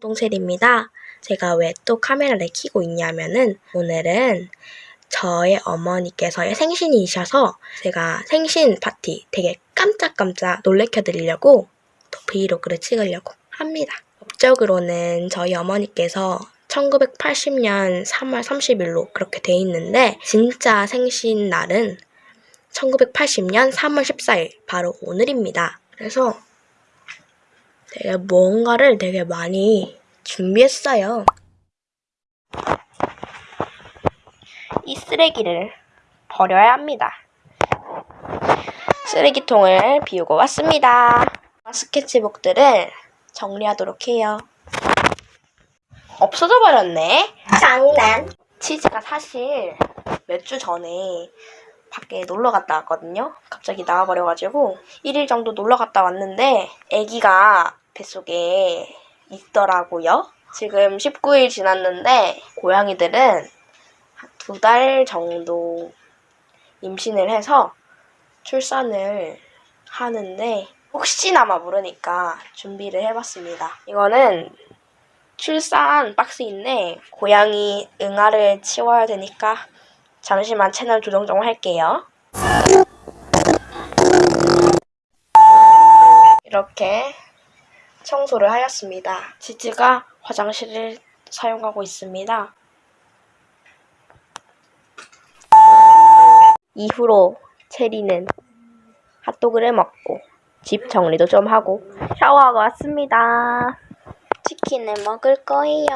동셀입니다. 제가 왜 또 카메라를 켜고 있냐면은 오늘은 저의 어머니께서의 생신이셔서 제가 생신 파티 되게 깜짝깜짝 놀래켜 드리려고 또 브이로그를 찍으려고 합니다. 법적으로는 저희 어머니께서 1980년 3월 30일로 그렇게 돼 있는데 진짜 생신 날은 1980년 3월 14일 바로 오늘입니다. 그래서 되게 뭔가를 되게 많이 준비했어요. 이 쓰레기를 버려야 합니다. 쓰레기통을 비우고 왔습니다. 스케치북들을 정리하도록 해요. 없어져 버렸네. 장난. 치즈가 사실 몇 주 전에 밖에 놀러 갔다 왔거든요. 갑자기 나와버려가지고 1일 정도 놀러 갔다 왔는데 아기가 뱃속에 있더라고요. 지금 19일 지났는데 고양이들은 두 달 정도 임신을 해서 출산을 하는데 혹시나마 모르니까 준비를 해봤습니다. 이거는 출산 박스인데 고양이 응아를 치워야 되니까 잠시만 채널 조정 좀 할게요. 이렇게 청소를 하였습니다. 지지가 화장실을 사용하고 있습니다. 이후로 체리는 핫도그를 먹고 집 정리도 좀 하고 샤워하고 왔습니다. 치킨을 먹을 거예요.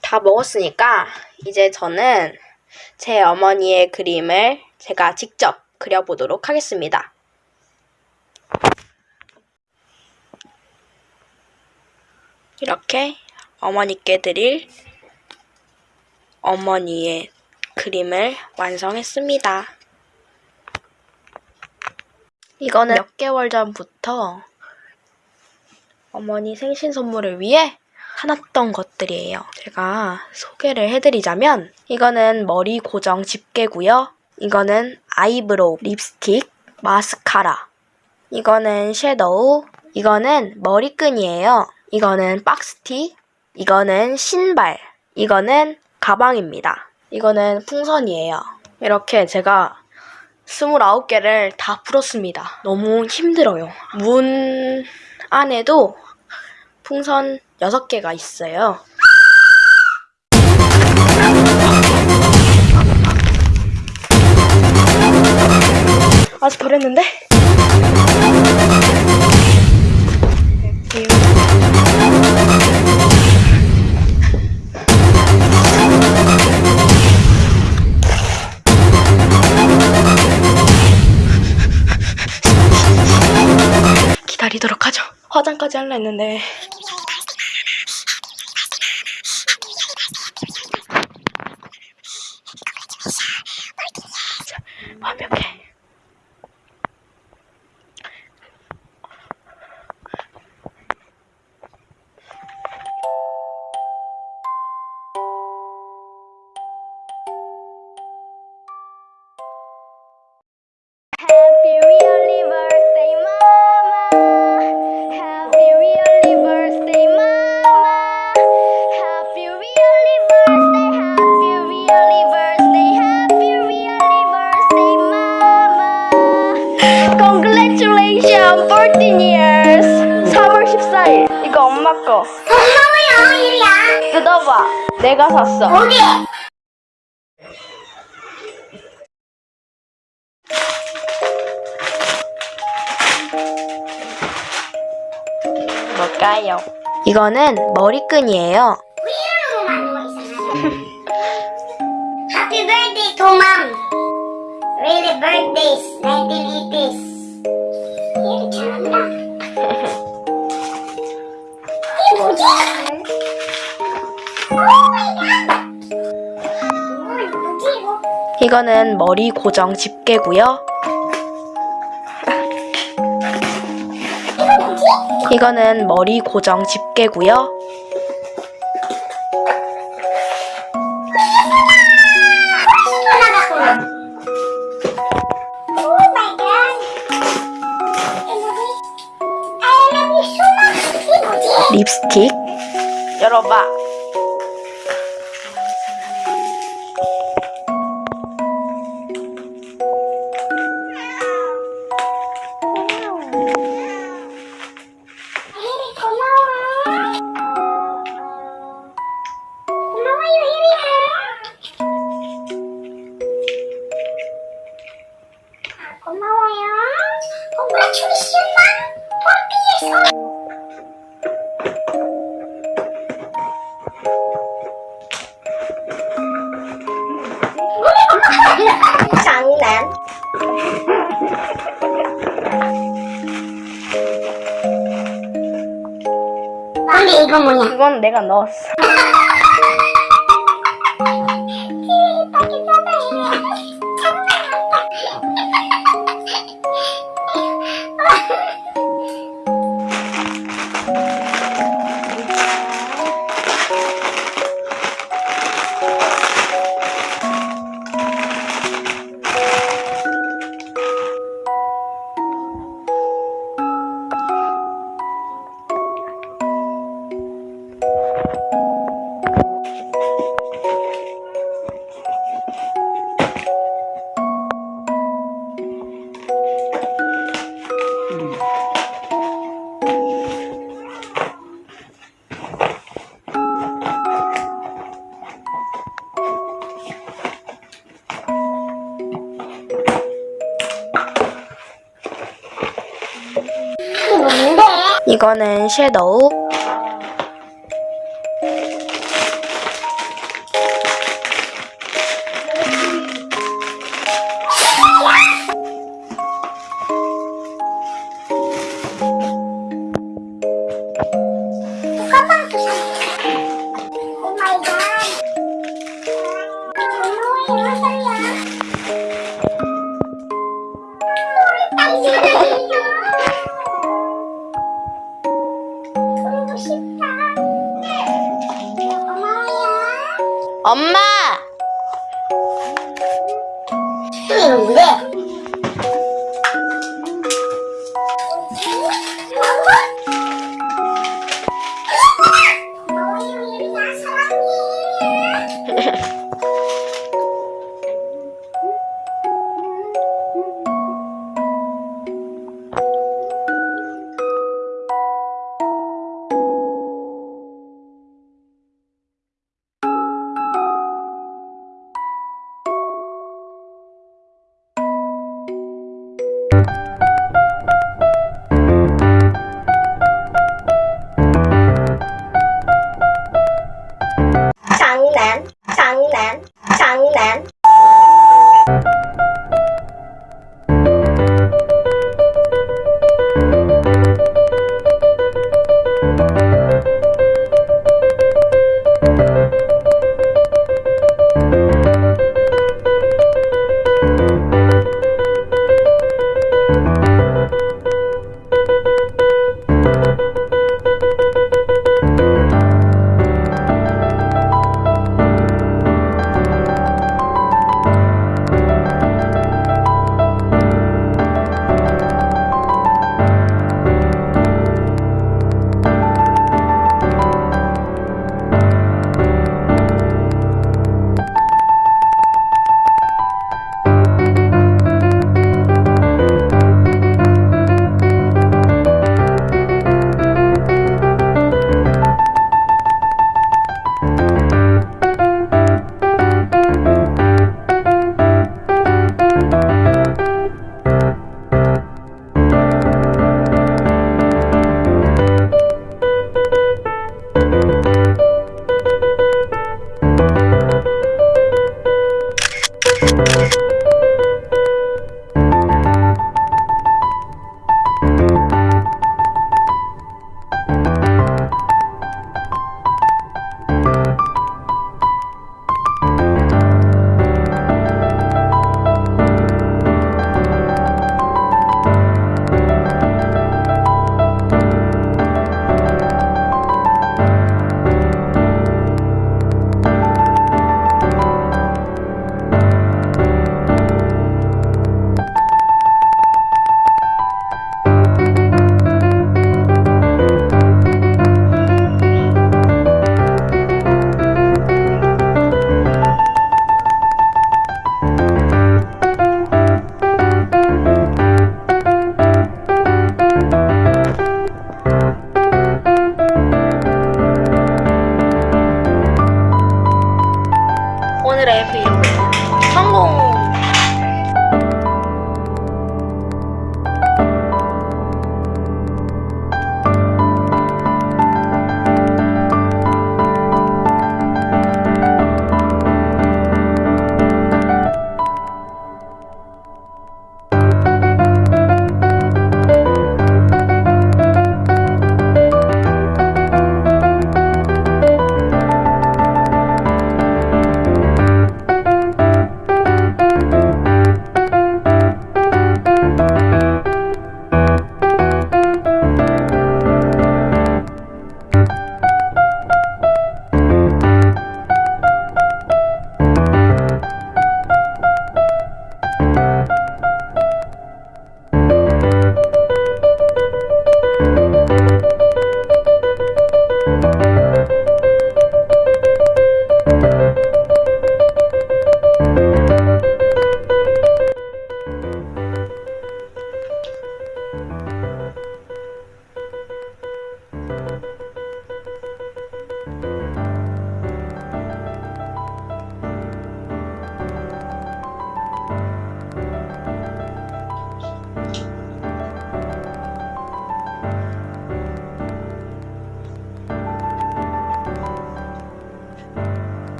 다 먹었으니까 이제 저는 제 어머니의 그림을 제가 직접 그려보도록 하겠습니다. 이렇게 어머니께 드릴 어머니의 그림을 완성했습니다. 이거는 몇 개월 전부터 어머니 생신 선물을 위해 사놨던 것들이에요. 제가 소개를 해드리자면 이거는 머리 고정 집게고요. 이거는 eyebrow 립스틱, 마스카라. 이거는 섀도우. 이거는 머리끈이에요. 이거는 박스티. 이거는 신발. 이거는 가방입니다. 이거는 풍선이에요. 이렇게 제가 29개를 다 풀었습니다. 너무 힘들어요. 문 안에도 풍선 6개가 있어요. 아직 버렸는데? 화장까지 할라 했는데. 자, 완벽 13 years 3월 14일 이거 엄마 거 3월 5일이야 뜯어봐 내가 샀어 어디? 뭘까요? 이거는 머리끈이에요 Happy birthday, Tomam! Really birthdays, 1980s. 이거? 이거는 머리 고정 집게고요. 이거는 머리 고정 집게고요. 립스틱. 열어봐. 고마워요. Congratulations, 마. 볼피에서. 장난. 근데 이거 뭐냐? 이건 내가 넣었어. 이거는 섀도우. 잠깐만 오 마이 갓.